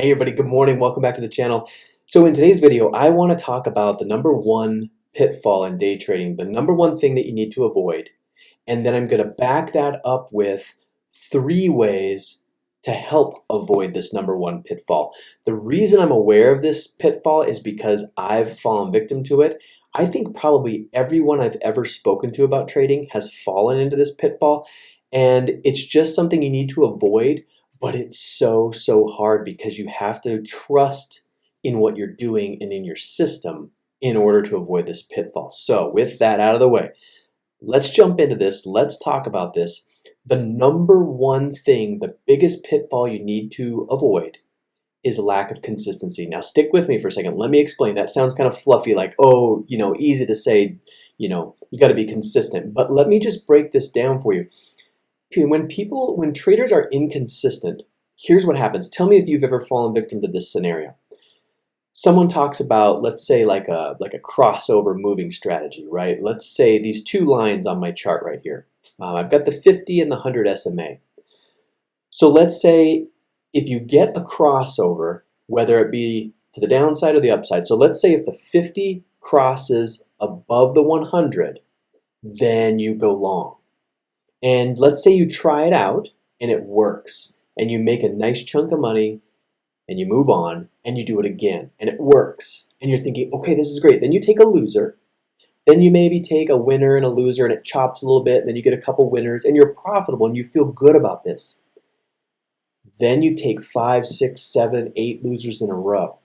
Hey everybody, good morning. Welcome back to the channel. So in today's video, I want to talk about the number one pitfall in day trading, the number one thing that you need to avoid. And then I'm going to back that up with three ways to help avoid this number one pitfall. The reason I'm aware of this pitfall is because I've fallen victim to it. I think probably everyone I've ever spoken to about trading has fallen into this pitfall. And it's just something you need to avoid but it's so, so hard because you have to trust in what you're doing and in your system in order to avoid this pitfall. So with that out of the way, let's jump into this. Let's talk about this. The number one thing, the biggest pitfall you need to avoid is lack of consistency. Now stick with me for a second. Let me explain. That sounds kind of fluffy like, oh, you know, easy to say, you know, you got to be consistent. But let me just break this down for you when people, when traders are inconsistent, here's what happens. Tell me if you've ever fallen victim to this scenario. Someone talks about, let's say like a, like a crossover moving strategy, right? Let's say these two lines on my chart right here. Uh, I've got the 50 and the 100 SMA. So let's say if you get a crossover, whether it be to the downside or the upside. So let's say if the 50 crosses above the 100, then you go long. And let's say you try it out and it works and you make a nice chunk of money and you move on and you do it again and it works and you're thinking, okay, this is great. Then you take a loser, then you maybe take a winner and a loser and it chops a little bit, and then you get a couple winners and you're profitable and you feel good about this. Then you take five, six, seven, eight losers in a row.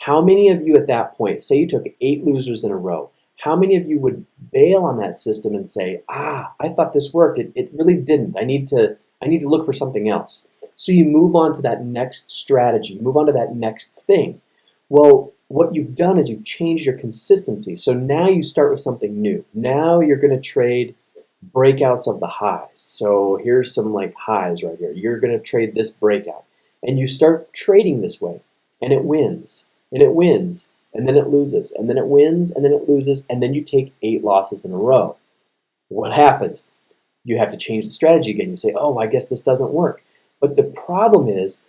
How many of you at that point, say you took eight losers in a row, how many of you would bail on that system and say, ah, I thought this worked. It, it really didn't. I need to I need to look for something else. So you move on to that next strategy, you move on to that next thing. Well, what you've done is you've changed your consistency. So now you start with something new. Now you're going to trade breakouts of the highs. So here's some like highs right here. You're going to trade this breakout. And you start trading this way. And it wins. And it wins and then it loses, and then it wins, and then it loses, and then you take eight losses in a row. What happens? You have to change the strategy again. You say, oh, I guess this doesn't work. But the problem is,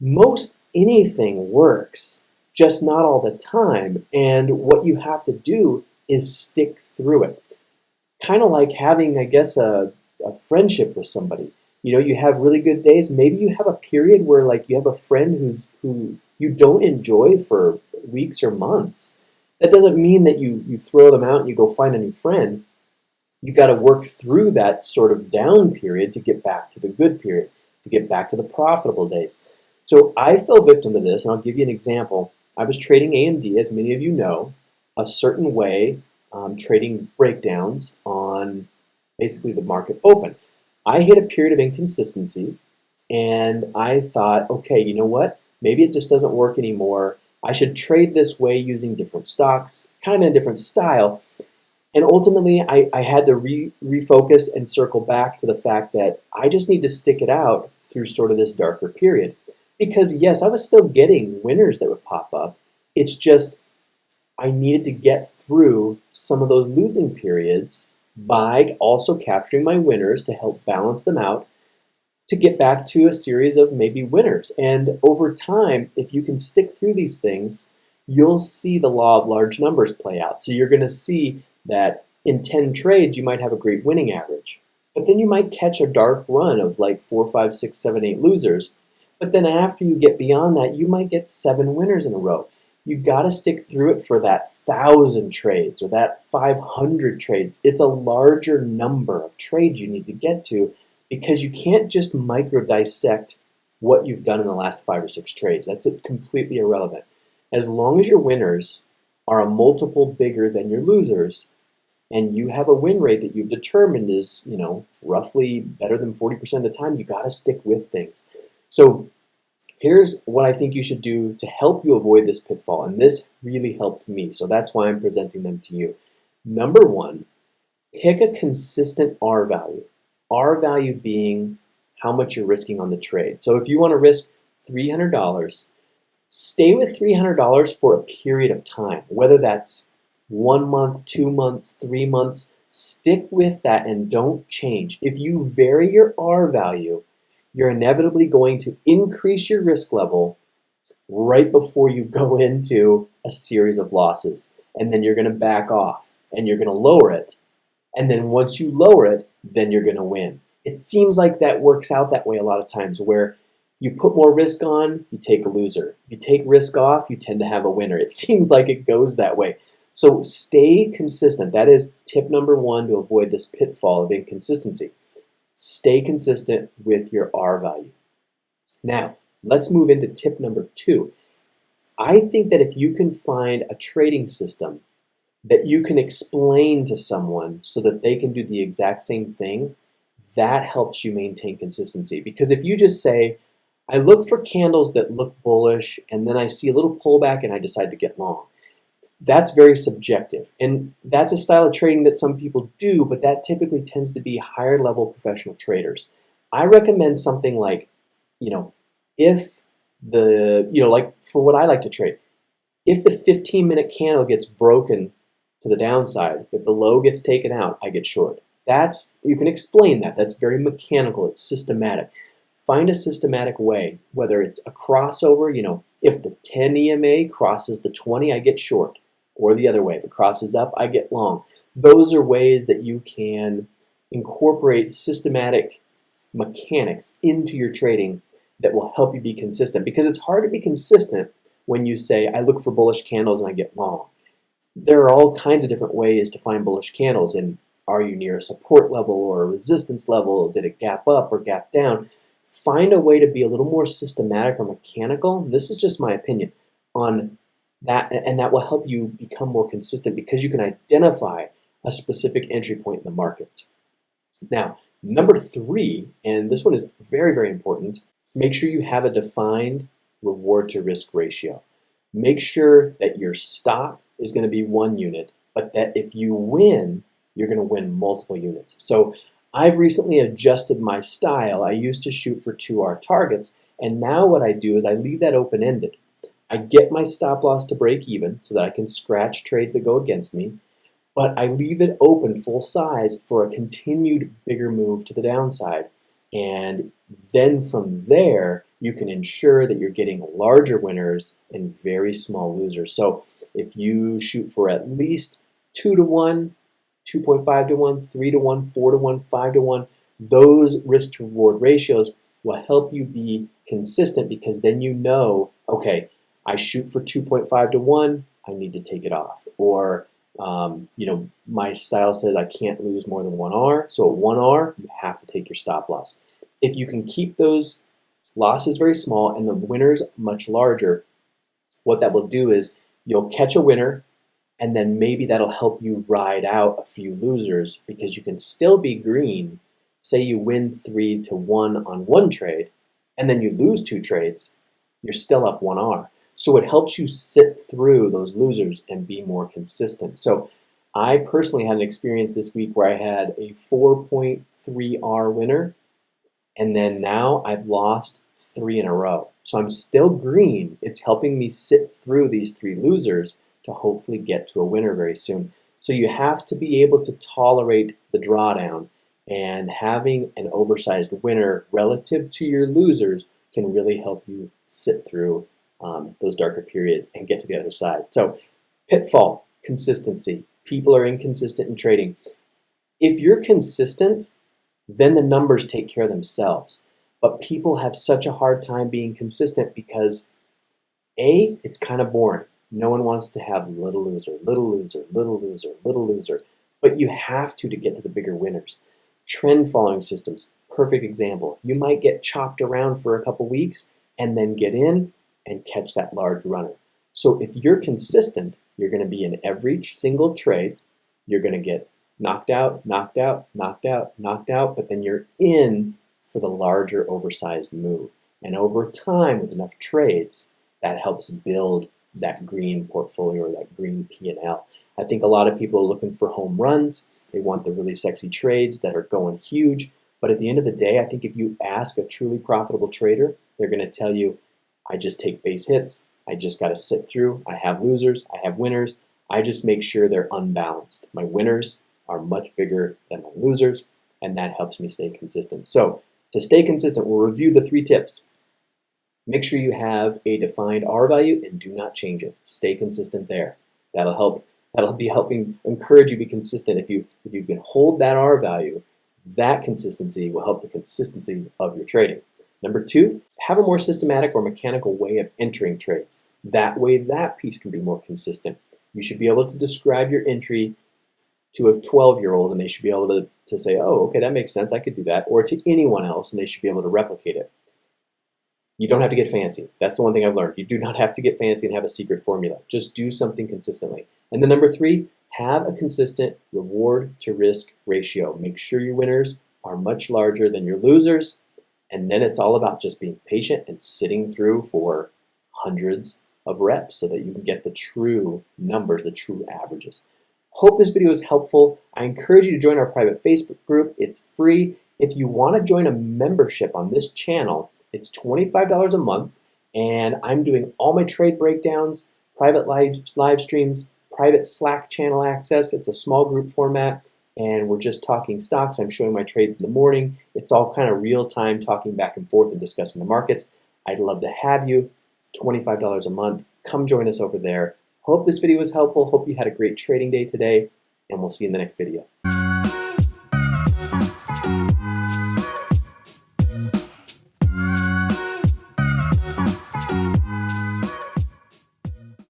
most anything works, just not all the time. And what you have to do is stick through it. Kind of like having, I guess, a, a friendship with somebody. You know, you have really good days. Maybe you have a period where like you have a friend who's who you don't enjoy for weeks or months. That doesn't mean that you, you throw them out and you go find a new friend. You've got to work through that sort of down period to get back to the good period, to get back to the profitable days. So I fell victim to this, and I'll give you an example. I was trading AMD, as many of you know, a certain way, um, trading breakdowns on basically the market open. I hit a period of inconsistency, and I thought, okay, you know what? Maybe it just doesn't work anymore. I should trade this way using different stocks, kind of a different style. And ultimately, I, I had to re refocus and circle back to the fact that I just need to stick it out through sort of this darker period. Because yes, I was still getting winners that would pop up. It's just I needed to get through some of those losing periods by also capturing my winners to help balance them out to get back to a series of maybe winners. And over time, if you can stick through these things, you'll see the law of large numbers play out. So you're going to see that in 10 trades, you might have a great winning average. But then you might catch a dark run of like four, five, six, seven, eight losers. But then after you get beyond that, you might get seven winners in a row. You've got to stick through it for that thousand trades or that 500 trades. It's a larger number of trades you need to get to because you can't just micro dissect what you've done in the last five or six trades. That's completely irrelevant. As long as your winners are a multiple bigger than your losers, and you have a win rate that you've determined is, you know, roughly better than 40% of the time, you got to stick with things. So here's what I think you should do to help you avoid this pitfall, and this really helped me, so that's why I'm presenting them to you. Number one, pick a consistent R value. R value being how much you're risking on the trade. So if you want to risk $300, stay with $300 for a period of time, whether that's one month, two months, three months, stick with that and don't change. If you vary your R value, you're inevitably going to increase your risk level right before you go into a series of losses. And then you're going to back off and you're going to lower it. And then once you lower it, then you're going to win. It seems like that works out that way a lot of times where you put more risk on, you take a loser. If you take risk off, you tend to have a winner. It seems like it goes that way. So stay consistent. That is tip number one to avoid this pitfall of inconsistency. Stay consistent with your R value. Now, let's move into tip number two. I think that if you can find a trading system that you can explain to someone so that they can do the exact same thing, that helps you maintain consistency. Because if you just say, I look for candles that look bullish and then I see a little pullback and I decide to get long. That's very subjective. And that's a style of trading that some people do, but that typically tends to be higher level professional traders. I recommend something like, you know, if the, you know, like for what I like to trade, if the 15 minute candle gets broken to the downside, if the low gets taken out, I get short. That's, you can explain that. That's very mechanical. It's systematic. Find a systematic way, whether it's a crossover, you know, if the 10 EMA crosses the 20, I get short. Or the other way, if it crosses up, I get long. Those are ways that you can incorporate systematic mechanics into your trading that will help you be consistent. Because it's hard to be consistent when you say, I look for bullish candles and I get long. There are all kinds of different ways to find bullish candles. And are you near a support level or a resistance level? Did it gap up or gap down? Find a way to be a little more systematic or mechanical. This is just my opinion on that, and that will help you become more consistent because you can identify a specific entry point in the market. Now, number three, and this one is very, very important, make sure you have a defined reward to risk ratio. Make sure that your stop is going to be one unit, but that if you win, you're going to win multiple units. So I've recently adjusted my style. I used to shoot for 2R targets, and now what I do is I leave that open-ended. I get my stop loss to break even so that I can scratch trades that go against me, but I leave it open full size for a continued bigger move to the downside. And then from there, you can ensure that you're getting larger winners and very small losers. So if you shoot for at least 2 to 1, 2.5 to 1, 3 to 1, 4 to 1, 5 to 1, those risk to reward ratios will help you be consistent because then you know, okay, I shoot for 2.5 to 1, I need to take it off. Or, um, you know, my style says I can't lose more than 1R, so at 1R, you have to take your stop loss. If you can keep those losses very small and the winners much larger, what that will do is you'll catch a winner and then maybe that'll help you ride out a few losers because you can still be green. Say you win three to one on one trade, and then you lose two trades, you're still up one R. So it helps you sit through those losers and be more consistent. So I personally had an experience this week where I had a 4.3R winner, and then now I've lost three in a row. So I'm still green. It's helping me sit through these three losers, to hopefully get to a winner very soon. So you have to be able to tolerate the drawdown and having an oversized winner relative to your losers can really help you sit through um, those darker periods and get to the other side. So pitfall, consistency. People are inconsistent in trading. If you're consistent, then the numbers take care of themselves. But people have such a hard time being consistent because A, it's kind of boring. No one wants to have little loser, little loser, little loser, little loser, but you have to to get to the bigger winners. Trend following systems, perfect example. You might get chopped around for a couple weeks and then get in and catch that large runner. So if you're consistent, you're going to be in every single trade. You're going to get knocked out, knocked out, knocked out, knocked out, but then you're in for the larger oversized move. And over time, with enough trades, that helps build that green portfolio or that green P&L. I think a lot of people are looking for home runs. They want the really sexy trades that are going huge. But at the end of the day, I think if you ask a truly profitable trader, they're going to tell you, I just take base hits. I just got to sit through. I have losers. I have winners. I just make sure they're unbalanced. My winners are much bigger than my losers, and that helps me stay consistent. So to stay consistent, we'll review the three tips. Make sure you have a defined R value and do not change it. Stay consistent there. That'll help. That'll be helping encourage you to be consistent. If you if you can hold that R value, that consistency will help the consistency of your trading. Number two, have a more systematic or mechanical way of entering trades. That way, that piece can be more consistent. You should be able to describe your entry to a 12 year old and they should be able to, to say, oh, okay, that makes sense, I could do that, or to anyone else and they should be able to replicate it. You don't have to get fancy. That's the one thing I've learned. You do not have to get fancy and have a secret formula. Just do something consistently. And then number three, have a consistent reward to risk ratio. Make sure your winners are much larger than your losers. And then it's all about just being patient and sitting through for hundreds of reps so that you can get the true numbers, the true averages. Hope this video is helpful. I encourage you to join our private Facebook group. It's free. If you want to join a membership on this channel, it's $25 a month, and I'm doing all my trade breakdowns, private live, live streams, private Slack channel access. It's a small group format, and we're just talking stocks. I'm showing my trades in the morning. It's all kind of real time talking back and forth and discussing the markets. I'd love to have you. $25 a month. Come join us over there. Hope this video was helpful. Hope you had a great trading day today, and we'll see you in the next video.